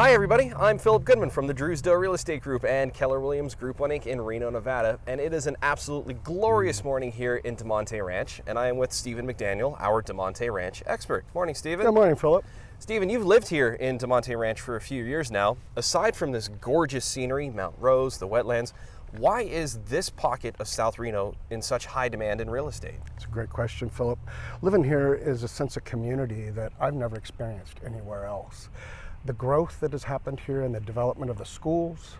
Hi everybody, I'm Philip Goodman from the Drewsdale Real Estate Group and Keller Williams Group 1 Inc. in Reno, Nevada, and it is an absolutely glorious morning here in Damonte Ranch, and I am with Stephen McDaniel, our Damonte Ranch expert. Morning, Stephen. Good morning, Philip. Stephen, you've lived here in Damonte Ranch for a few years now. Aside from this gorgeous scenery, Mount Rose, the wetlands, why is this pocket of South Reno in such high demand in real estate? It's a great question, Philip. Living here is a sense of community that I've never experienced anywhere else. The growth that has happened here and the development of the schools,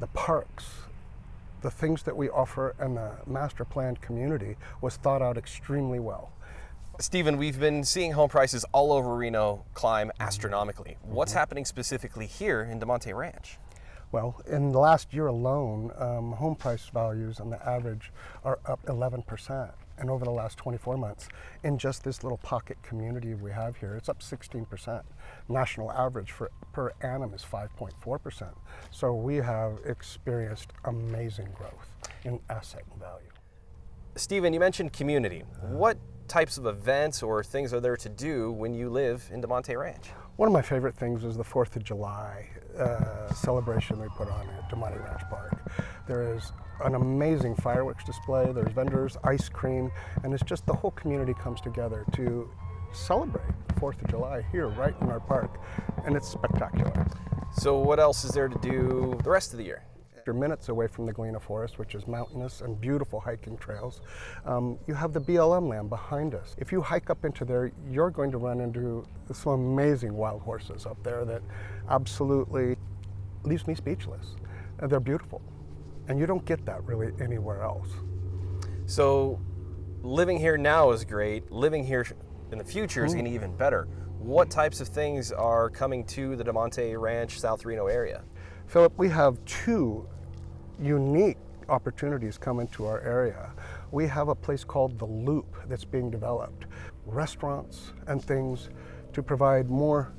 the parks, the things that we offer and the master planned community was thought out extremely well. Stephen, we've been seeing home prices all over Reno climb astronomically. What's happening specifically here in Damonte Ranch? Well, in the last year alone, um, home price values on the average are up 11%. And over the last 24 months, in just this little pocket community we have here, it's up 16%. National average for per annum is 5.4%. So we have experienced amazing growth in asset value. Stephen, you mentioned community. What types of events or things are there to do when you live in Damonte Ranch? One of my favorite things is the 4th of July uh, celebration we put on at Damonte Ranch Park. There is an amazing fireworks display, there's vendors, ice cream, and it's just the whole community comes together to celebrate 4th of July here right in our park, and it's spectacular. So what else is there to do the rest of the year? You're minutes away from the Galena Forest, which is mountainous and beautiful hiking trails. Um, you have the BLM land behind us. If you hike up into there, you're going to run into some amazing wild horses up there that absolutely leaves me speechless. And they're beautiful. And you don't get that really anywhere else. So living here now is great. Living here in the future is going to be mm-hmm. even better. What types of things are coming to the Damonte Ranch, South Reno area? Philip, we have two unique opportunities come into our area. We have a place called The Loop that's being developed. Restaurants and things to provide more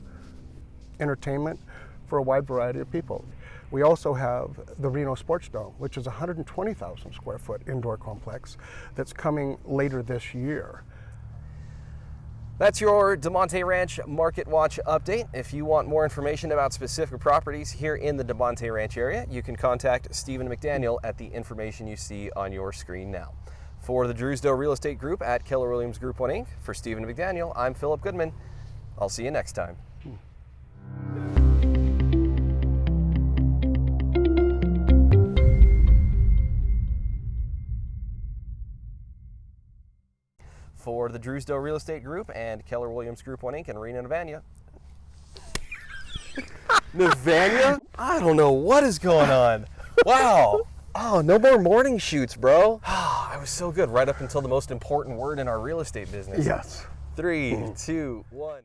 entertainment for a wide variety of people. We also have the Reno Sports Dome, which is a 120,000 square foot indoor complex that's coming later this year. That's your Damonte Ranch Market Watch update. If you want more information about specific properties here in the Damonte Ranch area, you can contact Stephen McDaniel at the information you see on your screen now. For the Drewsdale Real Estate Group at Keller Williams Group 1 Inc., for Stephen McDaniel, I'm Philip Goodman. I'll see you next time. Hmm. For the Drewsdale Real Estate Group and Keller Williams Group 1 Inc. in Reno, Nevada. Nevada? I don't know what is going on. Wow. Oh, no more morning shoots, bro. I was so good right up until the most important word in our real estate business. Yes. Three, mm-hmm. two, one.